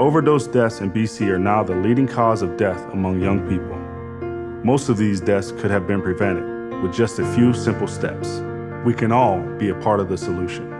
Overdose deaths in BC are now the leading cause of death among young people. Most of these deaths could have been prevented with just a few simple steps. We can all be a part of the solution.